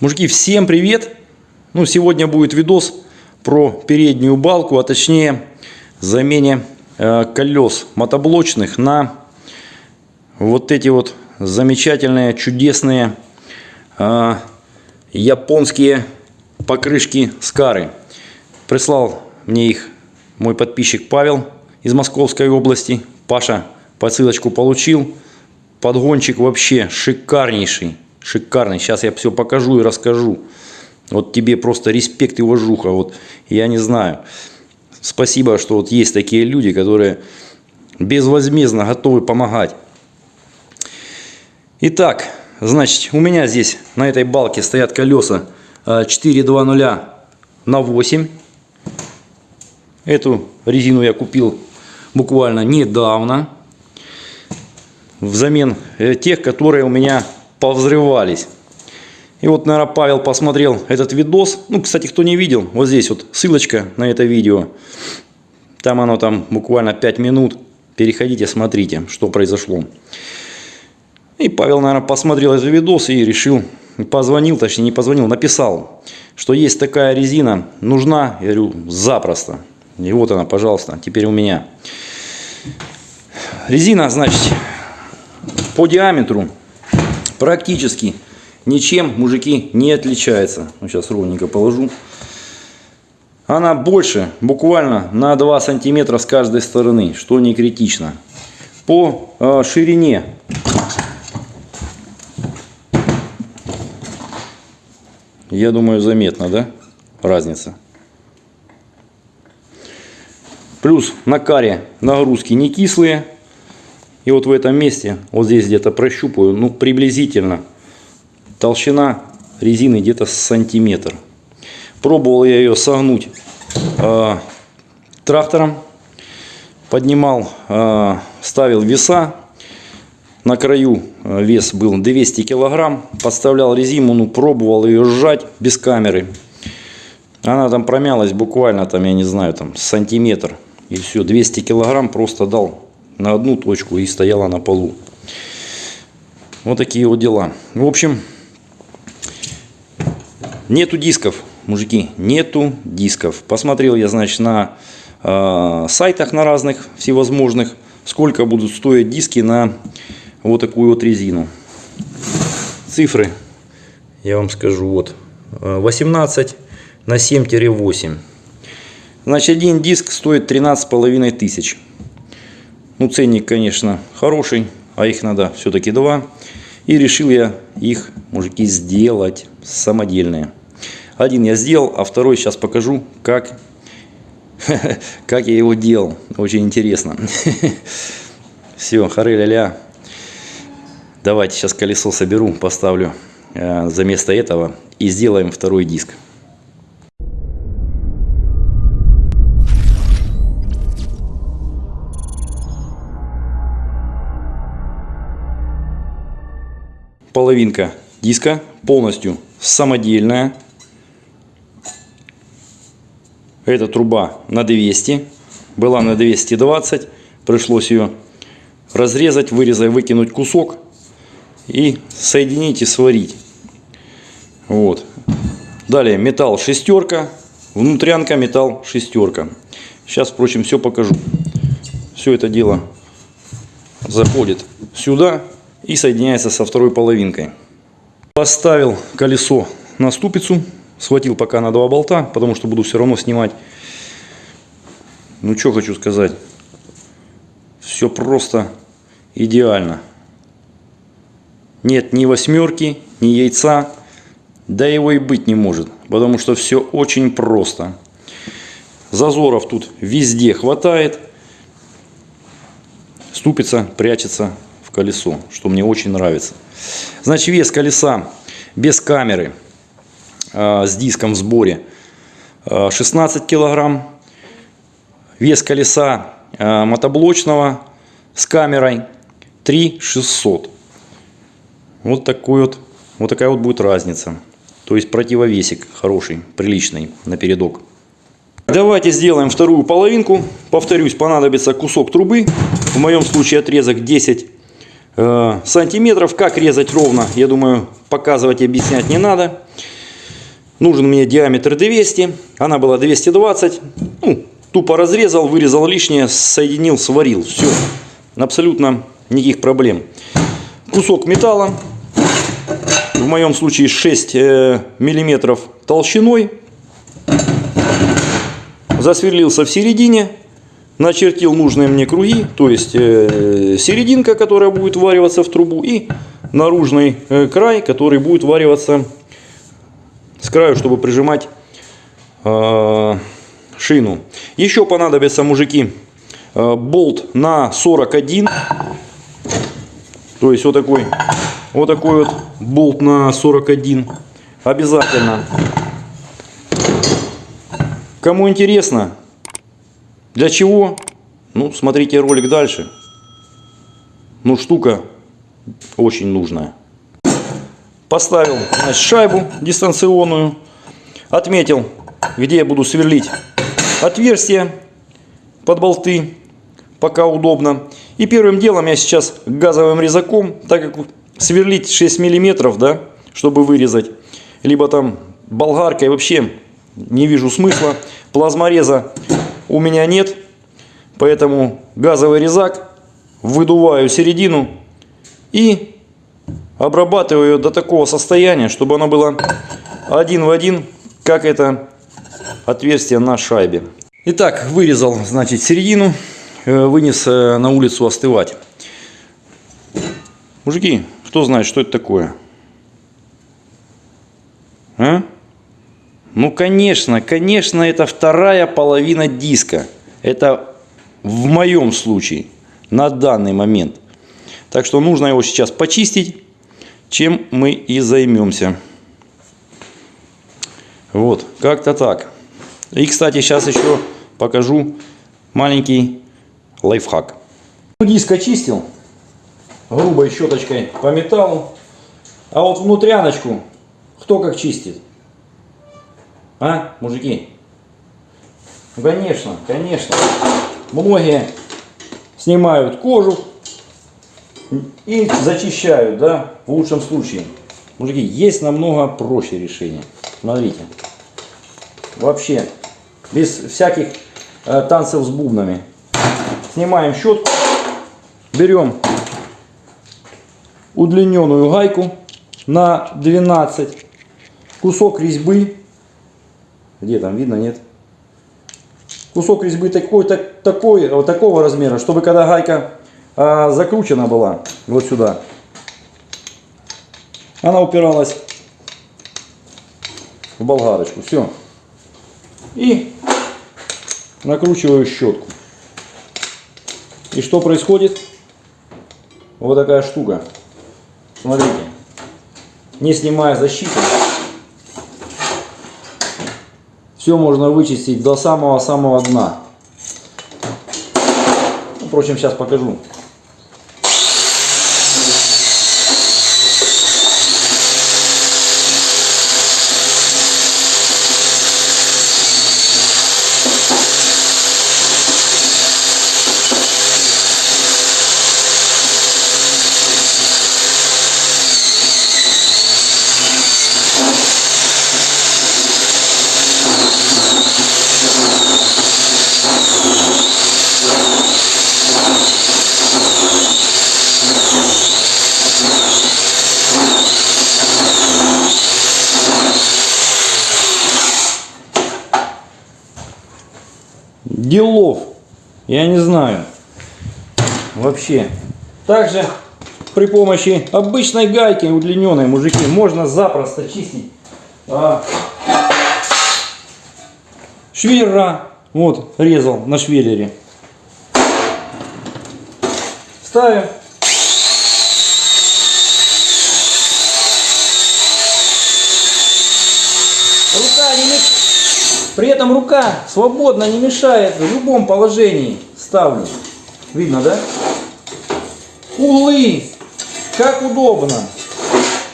Мужики, всем привет! Ну, сегодня будет видос про переднюю балку, а точнее замене э, колес мотоблочных на вот эти вот замечательные, чудесные э, японские покрышки Скары. Прислал мне их мой подписчик Павел из Московской области. Паша посылочку получил. Подгончик вообще шикарнейший. Шикарный. Сейчас я все покажу и расскажу. Вот тебе просто респект и уважуха. Вот я не знаю. Спасибо, что вот есть такие люди, которые безвозмездно готовы помогать. Итак, значит, у меня здесь на этой балке стоят колеса 420 а, на 8. Эту резину я купил буквально недавно. Взамен э, тех, которые у меня повзрывались. И вот, наверное, Павел посмотрел этот видос. Ну, кстати, кто не видел, вот здесь вот ссылочка на это видео. Там оно там буквально 5 минут. Переходите, смотрите, что произошло. И Павел, наверное, посмотрел этот видос и решил, позвонил, точнее не позвонил, написал, что есть такая резина, нужна, я говорю, запросто. И вот она, пожалуйста, теперь у меня. Резина, значит, по диаметру практически ничем, мужики, не отличается. Ну, сейчас ровненько положу. Она больше, буквально на 2 сантиметра с каждой стороны, что не критично. По э, ширине я думаю заметно, да, разница. Плюс на каре нагрузки не кислые. И вот в этом месте, вот здесь где-то прощупаю, ну приблизительно толщина резины где-то сантиметр. Пробовал я ее согнуть э, трактором. Поднимал, э, ставил веса. На краю а, вес был 200 килограмм. Подставлял резину, ну пробовал ее сжать без камеры. Она там промялась буквально, там, я не знаю, там сантиметр. И все, 200 килограмм просто дал на одну точку и стояла на полу. Вот такие вот дела. В общем, нету дисков, мужики, нету дисков. Посмотрел я, значит, на э, сайтах на разных всевозможных, сколько будут стоить диски на вот такую вот резину. Цифры я вам скажу. Вот 18 на 7-8. Значит, один диск стоит 13 половиной тысяч. Ну, ценник, конечно, хороший, а их надо все-таки два. И решил я их, мужики, сделать самодельные. Один я сделал, а второй сейчас покажу, как, как я его делал. Очень интересно. Все, хары-ля-ля. Давайте сейчас колесо соберу, поставлю э, за место этого и сделаем второй диск. Половинка диска полностью самодельная. Эта труба на 200, была на 220, пришлось ее разрезать, вырезать, выкинуть кусок и соединить и сварить. Вот. Далее металл шестерка, внутрянка металл шестерка. Сейчас, впрочем, все покажу. Все это дело заходит сюда и соединяется со второй половинкой. Поставил колесо на ступицу, схватил пока на два болта, потому что буду все равно снимать. Ну что хочу сказать, все просто идеально. Нет ни восьмерки, ни яйца, да его и быть не может, потому что все очень просто. Зазоров тут везде хватает. Ступица прячется колесо, что мне очень нравится. Значит, вес колеса без камеры э, с диском в сборе э, 16 килограмм. Вес колеса э, мотоблочного с камерой 3600. Вот такой вот, вот такая вот будет разница. То есть противовесик хороший, приличный на передок. Давайте сделаем вторую половинку. Повторюсь, понадобится кусок трубы. В моем случае отрезок 10 э, сантиметров. Как резать ровно, я думаю, показывать и объяснять не надо. Нужен мне диаметр 200, она была 220. Ну, тупо разрезал, вырезал лишнее, соединил, сварил. Все, абсолютно никаких проблем. Кусок металла, в моем случае 6 э, миллиметров толщиной. Засверлился в середине, начертил нужные мне круги, то есть э, серединка, которая будет вариваться в трубу, и наружный э, край, который будет вариваться с краю, чтобы прижимать э, шину. Еще понадобится, мужики, болт на 41. То есть вот такой, вот такой вот болт на 41. Обязательно. Кому интересно, для чего, ну смотрите ролик дальше. Ну штука очень нужная. Поставил значит, шайбу дистанционную. Отметил, где я буду сверлить отверстие под болты. Пока удобно. И первым делом я сейчас газовым резаком, так как сверлить 6 миллиметров, да, чтобы вырезать, либо там болгаркой вообще не вижу смысла. Плазмореза у меня нет, поэтому газовый резак выдуваю середину и обрабатываю ее до такого состояния, чтобы оно было один в один, как это отверстие на шайбе. Итак, вырезал, значит, середину, э, вынес э, на улицу остывать. Мужики, кто знает, что это такое? Ну, конечно, конечно, это вторая половина диска. Это в моем случае, на данный момент. Так что нужно его сейчас почистить чем мы и займемся. Вот, как-то так. И, кстати, сейчас еще покажу маленький лайфхак. Диск очистил грубой щеточкой по металлу. А вот внутряночку кто как чистит? А, мужики? Ну, конечно, конечно. Многие снимают кожу, и зачищают, да, в лучшем случае. Мужики, есть намного проще решение. Смотрите. Вообще, без всяких э, танцев с бубнами. Снимаем щетку, берем удлиненную гайку на 12, кусок резьбы, где там видно, нет? Кусок резьбы такой, так, такой, вот такого размера, чтобы когда гайка а, закручена была вот сюда. Она упиралась в болгарочку. Все. И накручиваю щетку. И что происходит? Вот такая штука. Смотрите. Не снимая защиту. Все можно вычистить до самого-самого дна. Впрочем, сейчас покажу. делов. Я не знаю. Вообще. Также при помощи обычной гайки удлиненной, мужики, можно запросто чистить а, швеллера. Вот, резал на швеллере. Ставим. Рука не мешает. При этом рука свободно не мешает в любом положении. Ставлю. Видно, да? Углы. Как удобно.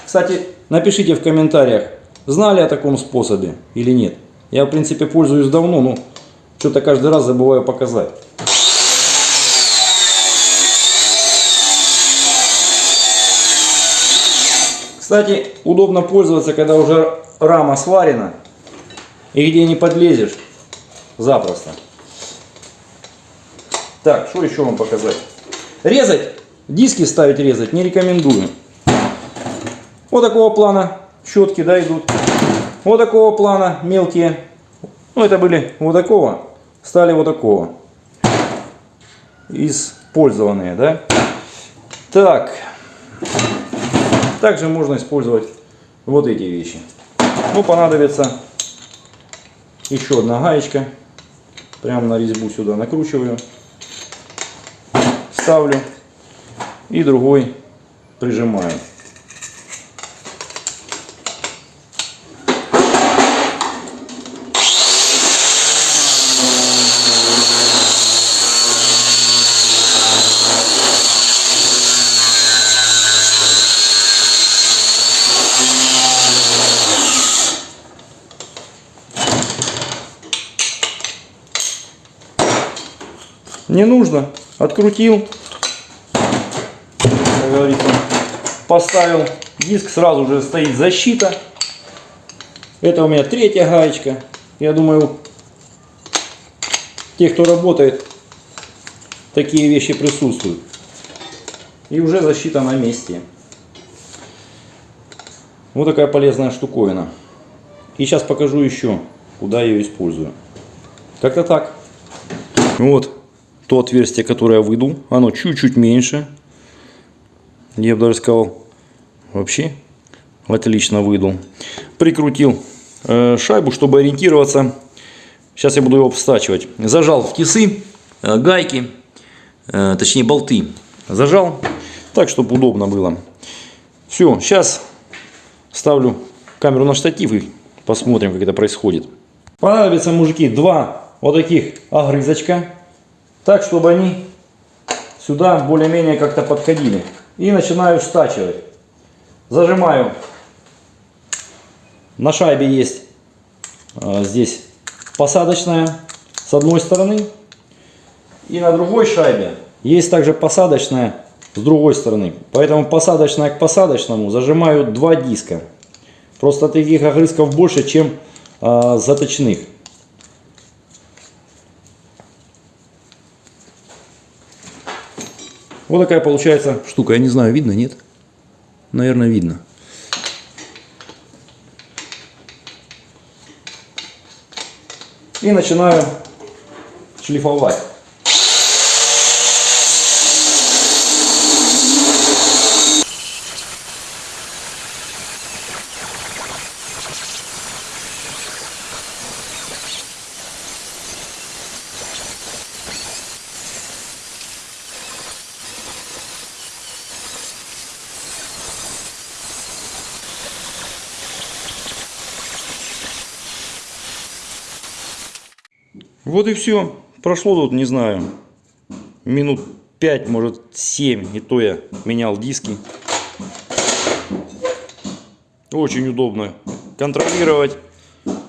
Кстати, напишите в комментариях, знали о таком способе или нет. Я, в принципе, пользуюсь давно, но что-то каждый раз забываю показать. Кстати, удобно пользоваться, когда уже рама сварена и где не подлезешь запросто. Так, что еще вам показать? Резать, диски ставить резать не рекомендую. Вот такого плана щетки, да, идут. Вот такого плана мелкие. Ну, это были вот такого, стали вот такого. Использованные, да. Так. Также можно использовать вот эти вещи. Ну, понадобится еще одна гаечка. Прямо на резьбу сюда накручиваю. Ставлю. И другой прижимаю. Не нужно. Открутил. Говорится, поставил. Диск сразу же стоит защита. Это у меня третья гаечка. Я думаю, те, кто работает, такие вещи присутствуют. И уже защита на месте. Вот такая полезная штуковина. И сейчас покажу еще, куда я ее использую. Как-то так. Вот то отверстие, которое я выйду, оно чуть-чуть меньше. Я бы даже сказал, вообще отлично выйду. Прикрутил э, шайбу, чтобы ориентироваться. Сейчас я буду его обстачивать. Зажал в тисы, э, гайки, э, точнее болты. Зажал, так, чтобы удобно было. Все, сейчас ставлю камеру на штатив и посмотрим, как это происходит. Понадобится, мужики, два вот таких огрызочка так, чтобы они сюда более-менее как-то подходили. И начинаю стачивать. Зажимаю. На шайбе есть а, здесь посадочная с одной стороны. И на другой шайбе есть также посадочная с другой стороны. Поэтому посадочная к посадочному зажимаю два диска. Просто таких огрызков больше, чем э, заточных. Вот такая получается штука. Я не знаю, видно, нет? Наверное, видно. И начинаю шлифовать. Вот и все. Прошло тут, не знаю, минут 5, может 7. И то я менял диски. Очень удобно контролировать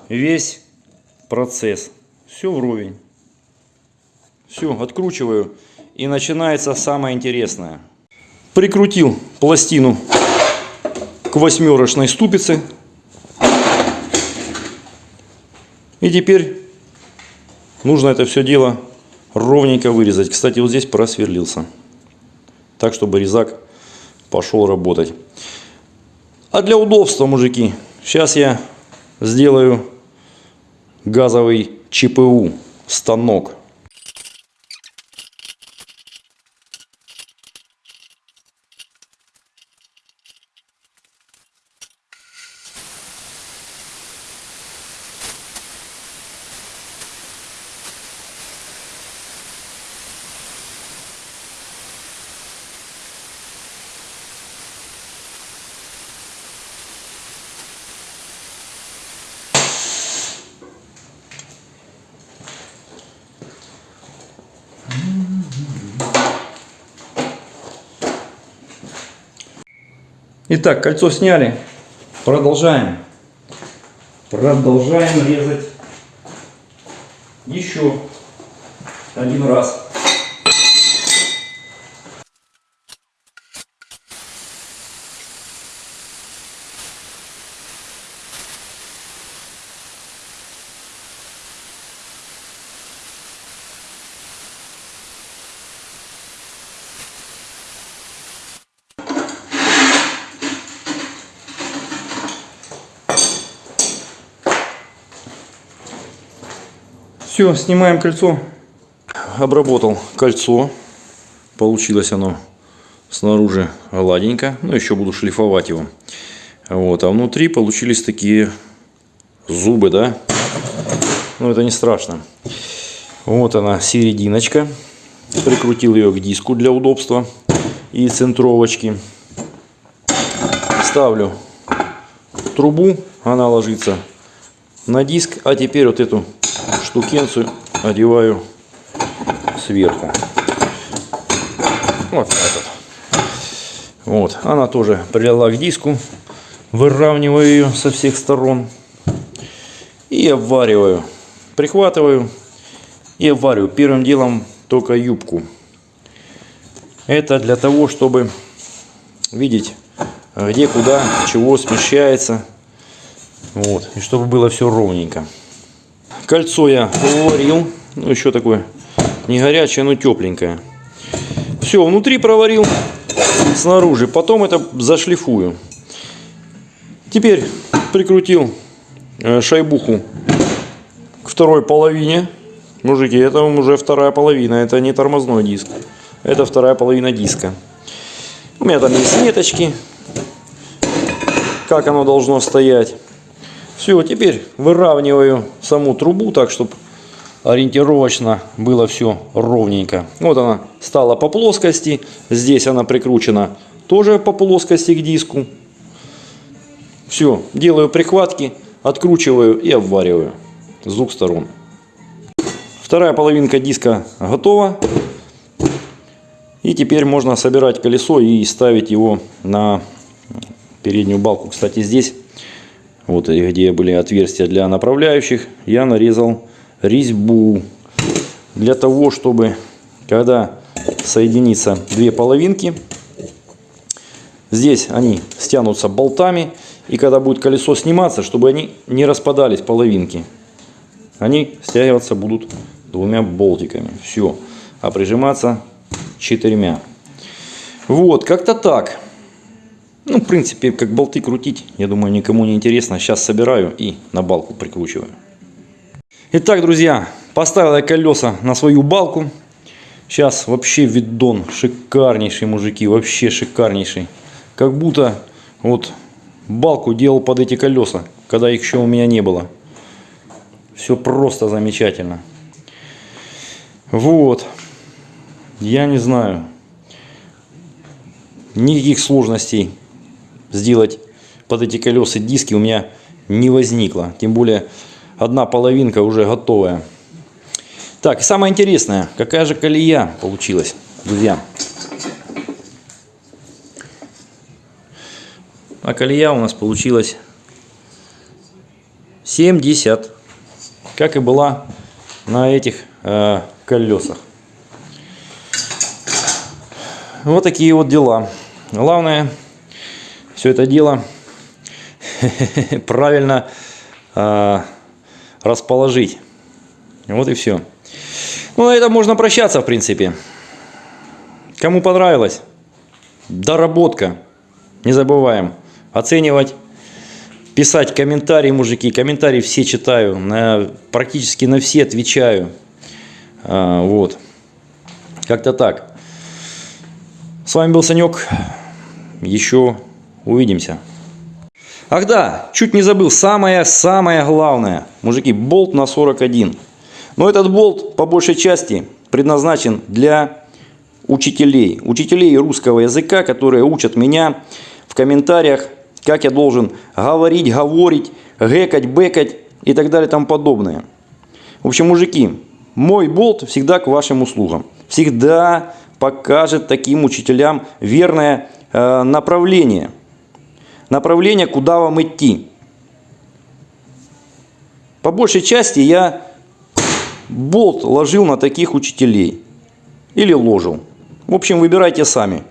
весь процесс. Все вровень. Все, откручиваю. И начинается самое интересное. Прикрутил пластину к восьмерочной ступице. И теперь Нужно это все дело ровненько вырезать. Кстати, вот здесь просверлился. Так, чтобы резак пошел работать. А для удобства, мужики, сейчас я сделаю газовый ЧПУ станок. Итак, кольцо сняли. Продолжаем. Продолжаем резать еще один раз. Все, снимаем кольцо. Обработал кольцо. Получилось оно снаружи гладенько. Ну, еще буду шлифовать его. Вот, а внутри получились такие зубы, да. Ну, это не страшно. Вот она, серединочка. Прикрутил ее к диску для удобства и центровочки. Ставлю трубу, она ложится на диск. А теперь вот эту штукенцию одеваю сверху. Вот вот. Вот, она тоже прилила к диску. Выравниваю ее со всех сторон. И обвариваю. Прихватываю и обвариваю. Первым делом только юбку. Это для того, чтобы видеть, где, куда, чего смещается. Вот. И чтобы было все ровненько. Кольцо я уварил. Ну, еще такое не горячее, но тепленькое. Все, внутри проварил, снаружи. Потом это зашлифую. Теперь прикрутил э, шайбуху к второй половине. Мужики, это уже вторая половина, это не тормозной диск. Это вторая половина диска. У меня там есть ниточки, как оно должно стоять. Все, теперь выравниваю саму трубу так, чтобы ориентировочно было все ровненько. Вот она стала по плоскости. Здесь она прикручена тоже по плоскости к диску. Все, делаю прихватки, откручиваю и обвариваю с двух сторон. Вторая половинка диска готова. И теперь можно собирать колесо и ставить его на переднюю балку. Кстати, здесь, вот где были отверстия для направляющих, я нарезал резьбу. Для того, чтобы, когда соединится две половинки, здесь они стянутся болтами. И когда будет колесо сниматься, чтобы они не распадались половинки, они стягиваться будут двумя болтиками. Все. А прижиматься четырьмя. Вот, как-то так. Ну, в принципе, как болты крутить, я думаю, никому не интересно. Сейчас собираю и на балку прикручиваю. Итак, друзья, поставил я колеса на свою балку. Сейчас вообще видон шикарнейший, мужики, вообще шикарнейший. Как будто вот балку делал под эти колеса, когда их еще у меня не было. Все просто замечательно. Вот. Я не знаю. Никаких сложностей сделать под эти колеса диски у меня не возникло. Тем более одна половинка уже готовая. Так, самое интересное, какая же колея получилась, друзья. А колея у нас получилась 70, как и была на этих э, колесах. Вот такие вот дела. Главное все это дело правильно э, расположить. Вот и все. Ну, на этом можно прощаться, в принципе. Кому понравилось, доработка. Не забываем оценивать, писать комментарии, мужики. Комментарии все читаю, на, практически на все отвечаю. А, вот. Как-то так. С вами был Санек. Еще увидимся. Ах да, чуть не забыл, самое-самое главное. Мужики, болт на 41. Но этот болт по большей части предназначен для учителей. Учителей русского языка, которые учат меня в комментариях, как я должен говорить, говорить, гэкать, бэкать и так далее и тому подобное. В общем, мужики, мой болт всегда к вашим услугам. Всегда покажет таким учителям верное э, направление. Направление, куда вам идти. По большей части я болт ложил на таких учителей. Или ложил. В общем, выбирайте сами.